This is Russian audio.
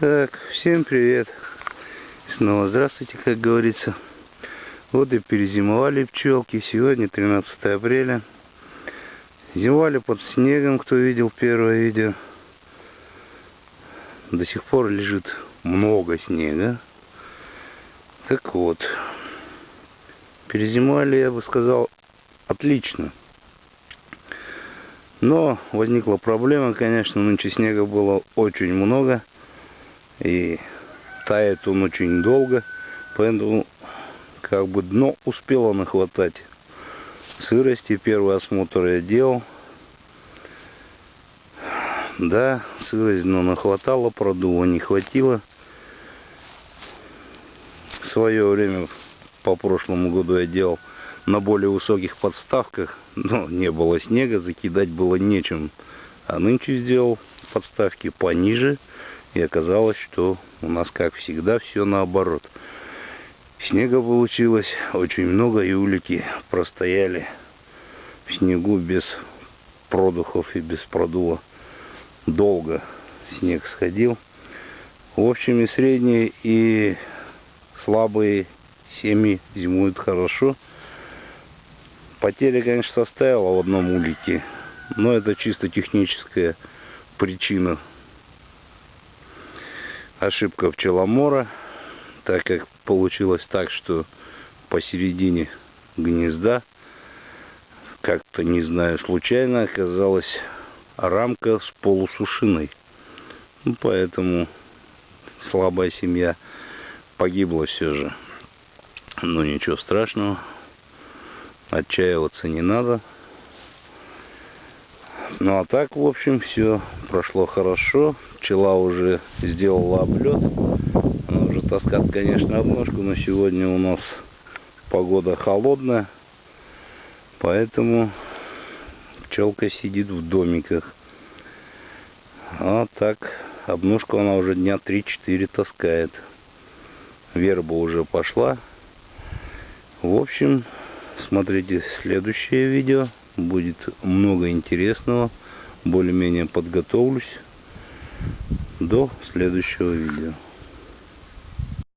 Так, всем привет. Снова здравствуйте, как говорится. Вот и перезимовали пчелки. Сегодня 13 апреля. Зимовали под снегом, кто видел первое видео. До сих пор лежит много снега. Так вот, перезимовали, я бы сказал, отлично. Но возникла проблема, конечно, нынче снега было очень много. И тает он очень долго. Поэтому как бы дно успело нахватать сырости. Первый осмотр я делал. Да, сырость дно нахватало, продува не хватило. В свое время, по прошлому году я делал на более высоких подставках, но не было снега, закидать было нечем. А нынче сделал подставки пониже, и оказалось, что у нас, как всегда, все наоборот. Снега получилось очень много, и улики простояли в снегу без продухов и без продува. Долго снег сходил. В общем, и средние, и слабые семьи зимуют хорошо. Потеря, конечно, составила в одном улике, но это чисто техническая причина. Ошибка пчеломора, так как получилось так, что посередине гнезда, как-то, не знаю, случайно оказалась рамка с полусушиной. Ну, поэтому слабая семья погибла все же. Но ничего страшного. Отчаиваться не надо. Ну а так, в общем, все прошло хорошо. Пчела уже сделала облет. Она уже таскает, конечно, обножку, но сегодня у нас погода холодная. Поэтому пчелка сидит в домиках. А так, обножку она уже дня 3-4 таскает. Верба уже пошла. В общем, смотрите следующее видео. Будет много интересного. Более-менее подготовлюсь до следующего видео.